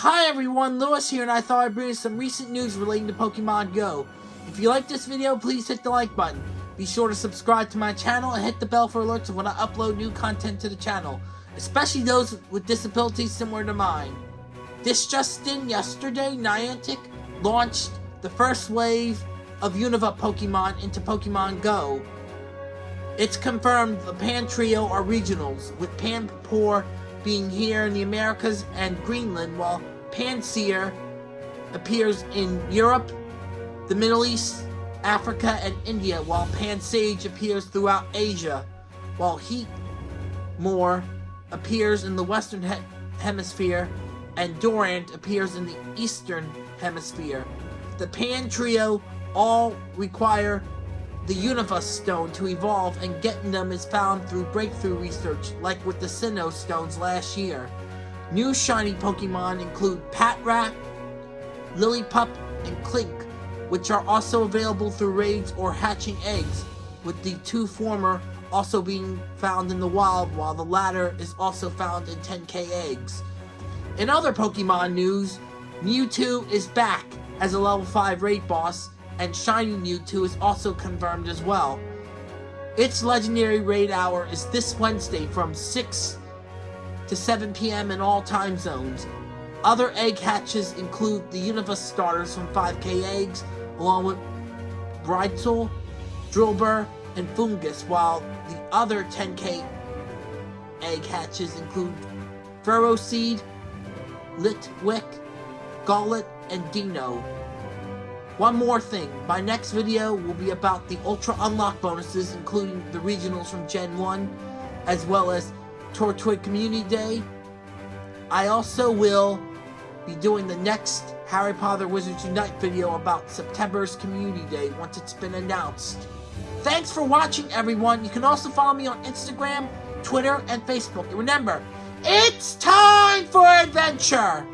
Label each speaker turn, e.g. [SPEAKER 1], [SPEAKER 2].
[SPEAKER 1] Hi everyone, Lewis here, and I thought I'd bring you some recent news relating to Pokemon Go. If you like this video, please hit the like button. Be sure to subscribe to my channel and hit the bell for alerts when I upload new content to the channel, especially those with disabilities similar to mine. This just in, yesterday, Niantic launched the first wave of Unova Pokemon into Pokemon Go. It's confirmed the Pan Trio are regionals, with Panpour being here in the Americas and Greenland, while Pansear appears in Europe, the Middle East, Africa, and India, while Pansage appears throughout Asia, while Heatmor appears in the Western he Hemisphere, and Durant appears in the Eastern Hemisphere. The Pan Trio all require the Unova Stone to evolve, and getting them is found through breakthrough research, like with the Sinnoh Stones last year. New shiny Pokemon include Patrat, Lillipup, and Klink, which are also available through raids or hatching eggs, with the two former also being found in the wild, while the latter is also found in 10k eggs. In other Pokemon news, Mewtwo is back as a level 5 raid boss, and Shiny Mewtwo is also confirmed as well. Its legendary raid hour is this Wednesday from 6 to 7 p.m. in all time zones. Other egg hatches include the Unova starters from 5k eggs, along with Bridal, Drillbur, and Foongus, while the other 10k egg hatches include Ferroseed, Litwick, Golett, and Deino. One more thing, my next video will be about the Ultra Unlock bonuses, including the regionals from Gen 1, as well as Tortoise Community Day. I also will be doing the next Harry Potter Wizards Unite video about September's Community Day once it's been announced. Thanks for watching everyone. You can also follow me on Instagram, Twitter, and Facebook. And remember, it's time for adventure!